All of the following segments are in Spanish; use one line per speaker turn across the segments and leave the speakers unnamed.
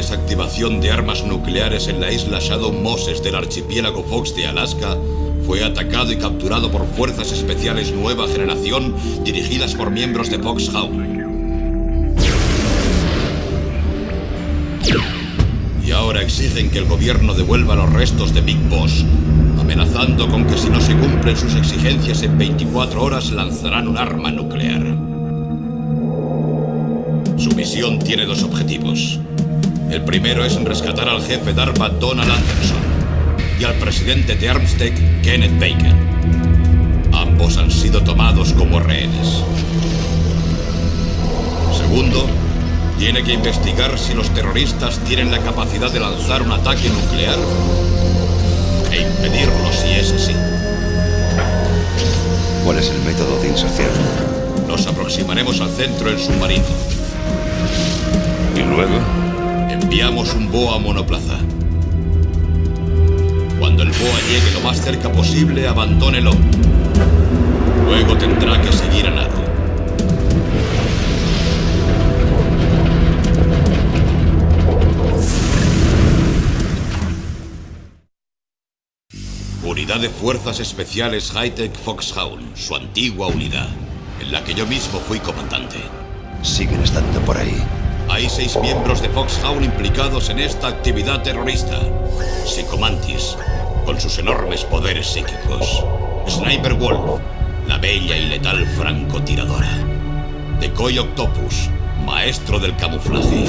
de desactivación de armas nucleares en la isla Shadow Moses del archipiélago Fox de Alaska fue atacado y capturado por fuerzas especiales nueva generación dirigidas por miembros de Foxhound. Y ahora exigen que el gobierno devuelva los restos de Big Boss, amenazando con que si no se cumplen sus exigencias en 24 horas lanzarán un arma nuclear. Su misión tiene dos objetivos. El primero es rescatar al jefe DARPA Donald Anderson y al presidente de Armstead, Kenneth Baker. Ambos han sido tomados como rehenes. Segundo, tiene que investigar si los terroristas tienen la capacidad de lanzar un ataque nuclear e impedirlo si es así.
¿Cuál es el método de inserción?
Nos aproximaremos al centro en submarino.
¿Y luego?
Enviamos un BOA monoplaza. Cuando el BOA llegue lo más cerca posible, abandónelo. Luego tendrá que seguir a nado. Unidad de Fuerzas Especiales Hightech Foxhound, su antigua unidad, en la que yo mismo fui comandante.
Siguen estando por ahí.
Hay seis miembros de Foxhound implicados en esta actividad terrorista. Psicomantis, con sus enormes poderes psíquicos. Sniper Wolf, la bella y letal francotiradora. Decoy Octopus, maestro del camuflaje.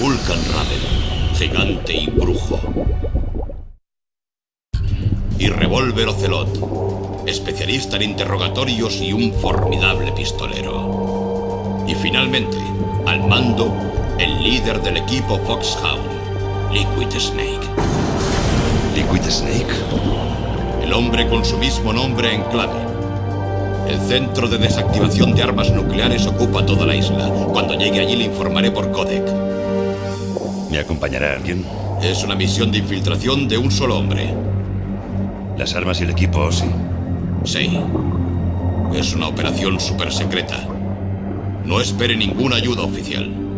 Vulcan Raven, gigante y brujo. Y Revolver Ocelot, especialista en interrogatorios y un formidable pistolero. Y finalmente, al mando, el líder del equipo Foxhound, Liquid Snake.
¿Liquid Snake?
El hombre con su mismo nombre en clave. El centro de desactivación de armas nucleares ocupa toda la isla. Cuando llegue allí le informaré por codec.
¿Me acompañará alguien?
Es una misión de infiltración de un solo hombre.
Las armas y el equipo, sí.
Sí. Es una operación super secreta. No espere ninguna ayuda oficial.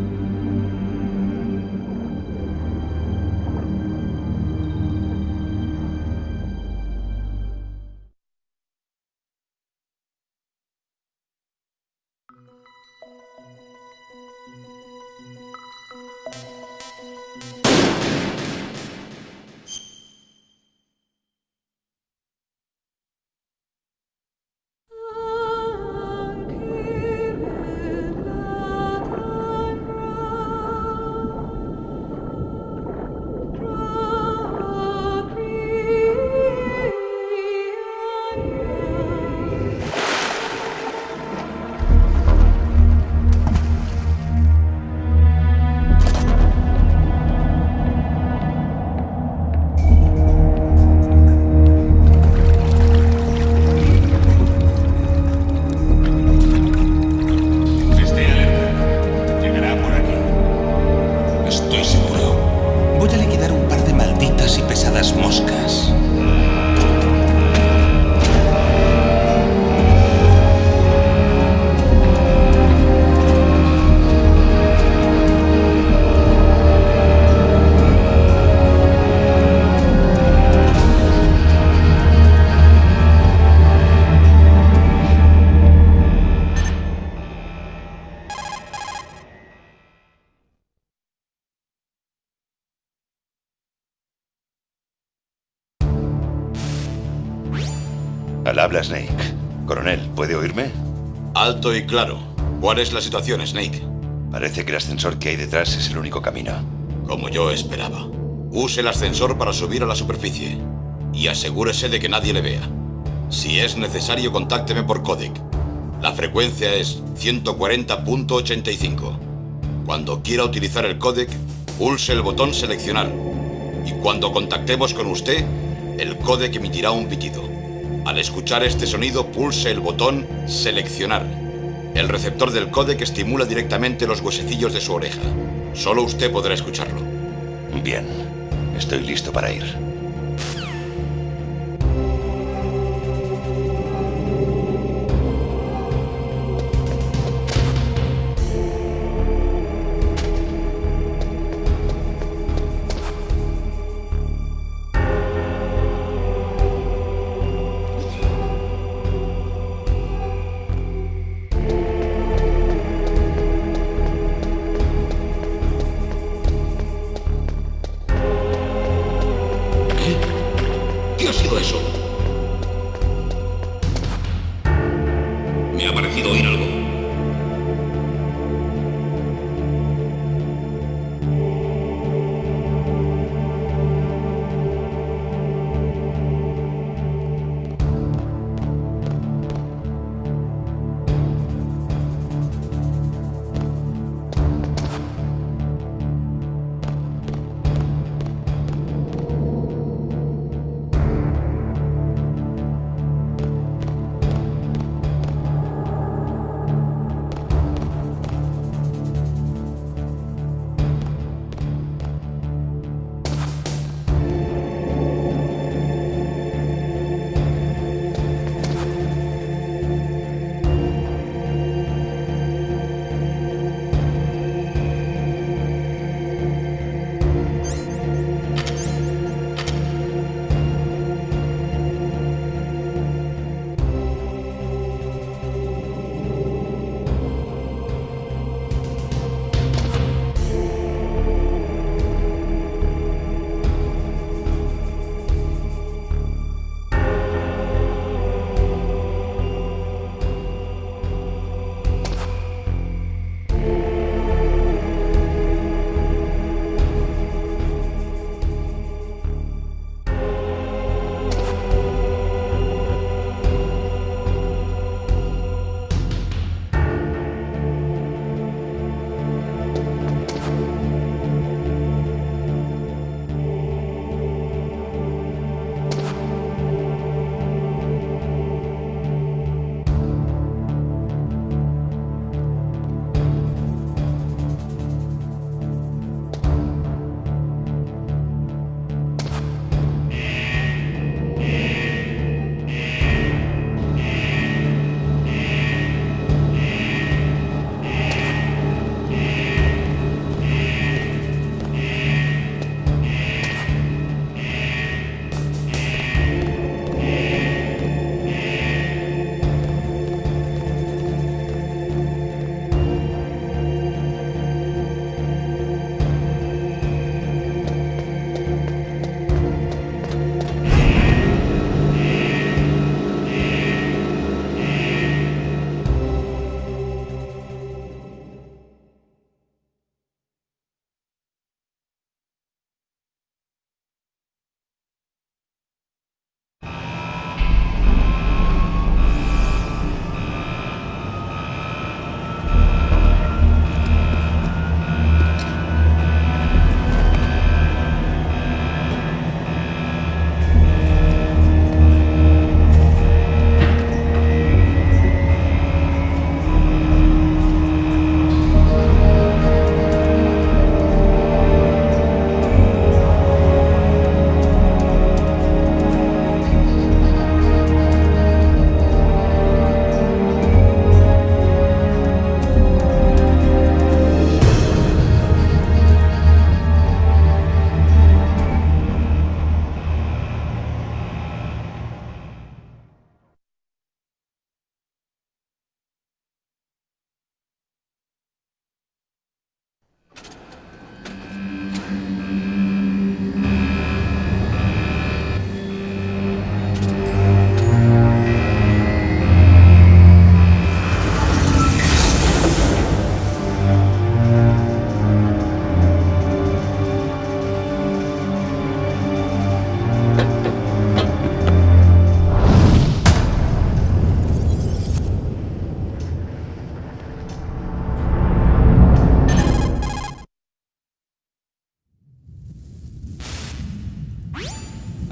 Al habla Snake. Coronel, ¿puede oírme?
Alto y claro. ¿Cuál es la situación, Snake?
Parece que el ascensor que hay detrás es el único camino.
Como yo esperaba. Use el ascensor para subir a la superficie. Y asegúrese de que nadie le vea. Si es necesario, contácteme por codec. La frecuencia es 140.85. Cuando quiera utilizar el codec, pulse el botón seleccionar. Y cuando contactemos con usted, el codec emitirá un pitido. Al escuchar este sonido, pulse el botón seleccionar. El receptor del codec estimula directamente los huesecillos de su oreja. Solo usted podrá escucharlo.
Bien. Estoy listo para ir.
ha sido eso?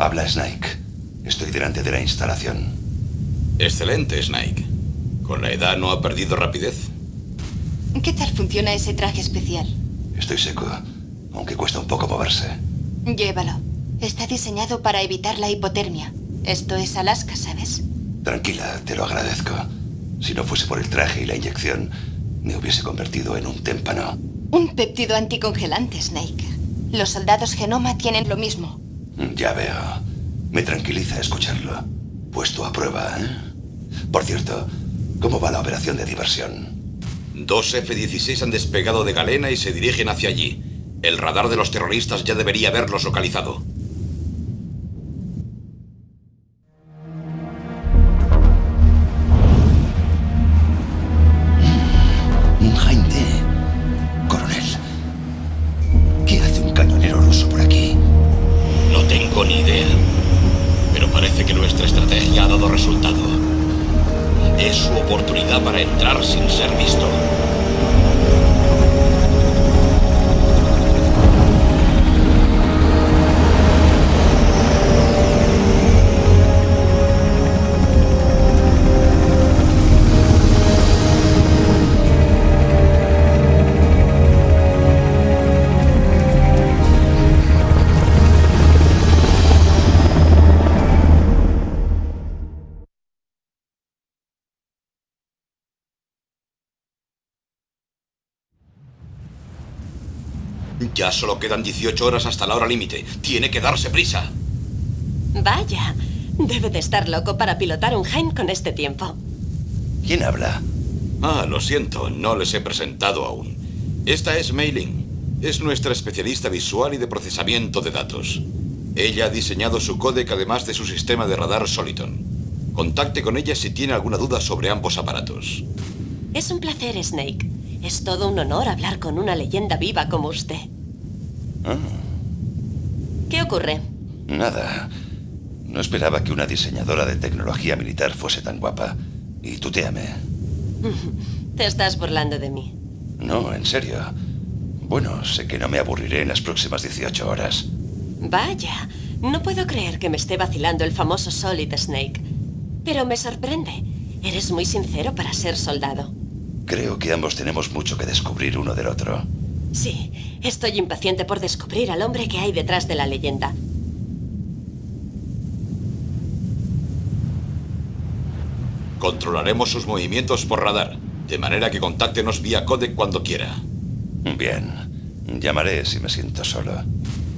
Habla Snake. Estoy delante de la instalación.
Excelente, Snake. ¿Con la edad no ha perdido rapidez?
¿Qué tal funciona ese traje especial?
Estoy seco, aunque cuesta un poco moverse.
Llévalo. Está diseñado para evitar la hipotermia. Esto es Alaska, ¿sabes?
Tranquila, te lo agradezco. Si no fuese por el traje y la inyección, me hubiese convertido en un témpano.
Un péptido anticongelante, Snake. Los soldados Genoma tienen lo mismo.
Ya veo. Me tranquiliza escucharlo. Puesto a prueba, ¿eh? Por cierto, ¿cómo va la operación de diversión?
Dos F-16 han despegado de Galena y se dirigen hacia allí. El radar de los terroristas ya debería haberlos localizado. Ya solo quedan 18 horas hasta la hora límite. Tiene que darse prisa.
Vaya, debe de estar loco para pilotar un Heim con este tiempo.
¿Quién habla?
Ah, lo siento, no les he presentado aún. Esta es Mailing. Es nuestra especialista visual y de procesamiento de datos. Ella ha diseñado su códec además de su sistema de radar Soliton. Contacte con ella si tiene alguna duda sobre ambos aparatos.
Es un placer, Snake. Es todo un honor hablar con una leyenda viva como usted.
Ah,
¿Qué ocurre?
nada. No esperaba que una diseñadora de tecnología militar fuese tan guapa. Y tuteame.
Te estás burlando de mí.
No, en serio. Bueno, sé que no me aburriré en las próximas 18 horas.
Vaya, no puedo creer que me esté vacilando el famoso Solid Snake. Pero me sorprende. Eres muy sincero para ser soldado.
Creo que ambos tenemos mucho que descubrir uno del otro.
Sí, estoy impaciente por descubrir al hombre que hay detrás de la leyenda.
Controlaremos sus movimientos por radar, de manera que contáctenos vía codec cuando quiera.
Bien. Llamaré si me siento solo.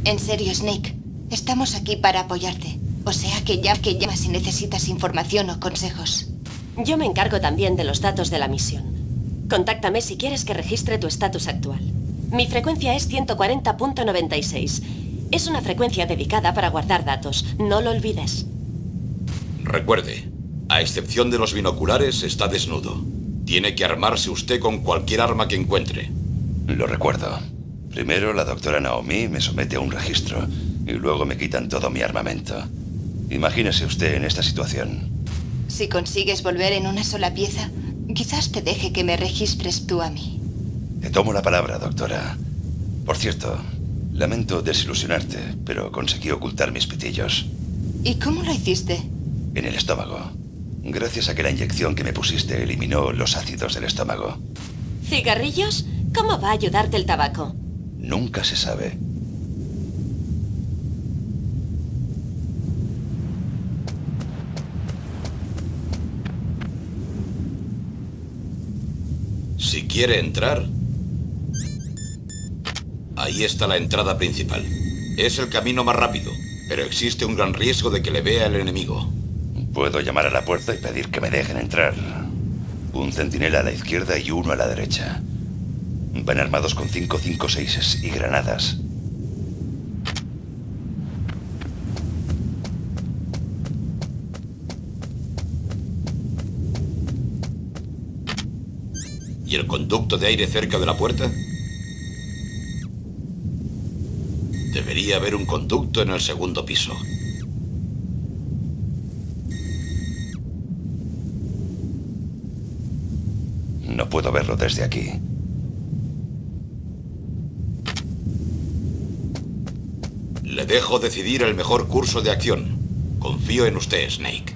En serio, Snake. Estamos aquí para apoyarte. O sea que ya que llamas si necesitas información o consejos.
Yo me encargo también de los datos de la misión. Contáctame si quieres que registre tu estatus actual. Mi frecuencia es 140.96. Es una frecuencia dedicada para guardar datos. No lo olvides.
Recuerde, a excepción de los binoculares, está desnudo. Tiene que armarse usted con cualquier arma que encuentre.
Lo recuerdo. Primero la doctora Naomi me somete a un registro y luego me quitan todo mi armamento. Imagínese usted en esta situación.
Si consigues volver en una sola pieza, quizás te deje que me registres tú a mí.
Te tomo la palabra, doctora. Por cierto, lamento desilusionarte, pero conseguí ocultar mis pitillos.
¿Y cómo lo hiciste?
En el estómago. Gracias a que la inyección que me pusiste eliminó los ácidos del estómago.
¿Cigarrillos? ¿Cómo va a ayudarte el tabaco?
Nunca se sabe.
Si quiere entrar... Ahí está la entrada principal. Es el camino más rápido, pero existe un gran riesgo de que le vea el enemigo.
Puedo llamar a la puerta y pedir que me dejen entrar. Un centinela a la izquierda y uno a la derecha. Van armados con 556 y granadas.
¿Y el conducto de aire cerca de la puerta? Debería haber un conducto en el segundo piso.
No puedo verlo desde aquí.
Le dejo decidir el mejor curso de acción. Confío en usted, Snake.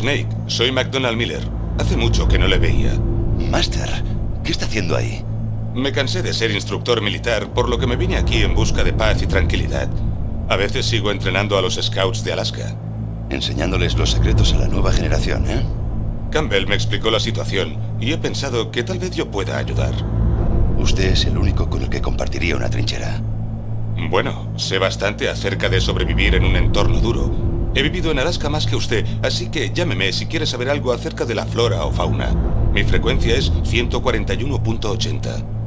Snake, soy McDonald Miller. Hace mucho que no le veía.
Master, ¿qué está haciendo ahí?
Me cansé de ser instructor militar, por lo que me vine aquí en busca de paz y tranquilidad. A veces sigo entrenando a los Scouts de Alaska.
Enseñándoles los secretos a la nueva generación, ¿eh?
Campbell me explicó la situación y he pensado que tal vez yo pueda ayudar.
Usted es el único con el que compartiría una trinchera.
Bueno, sé bastante acerca de sobrevivir en un entorno duro. He vivido en Alaska más que usted, así que llámeme si quiere saber algo acerca de la flora o fauna. Mi frecuencia es 141.80.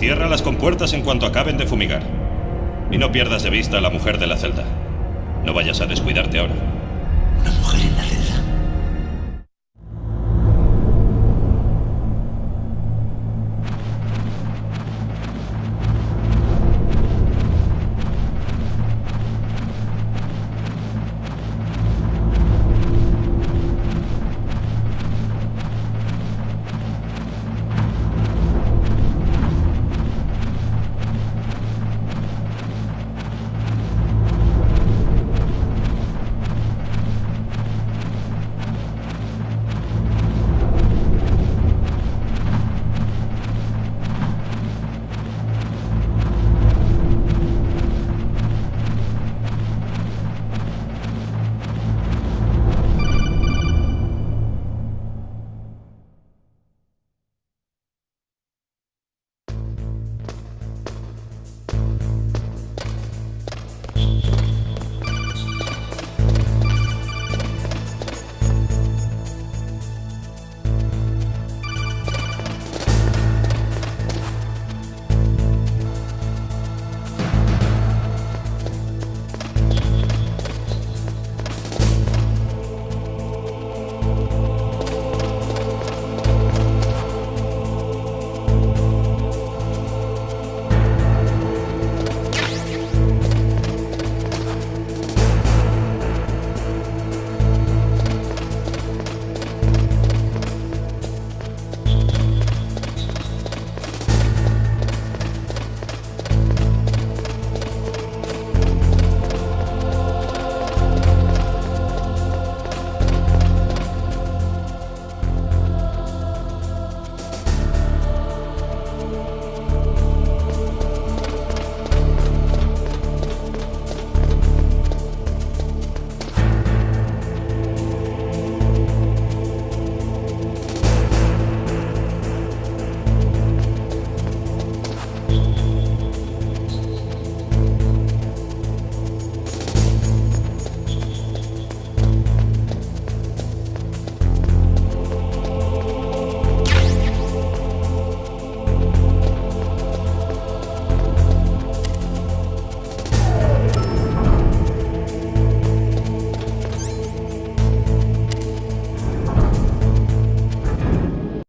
Cierra las compuertas en cuanto acaben de fumigar. Y no pierdas de vista a la mujer de la celda. No vayas a descuidarte ahora.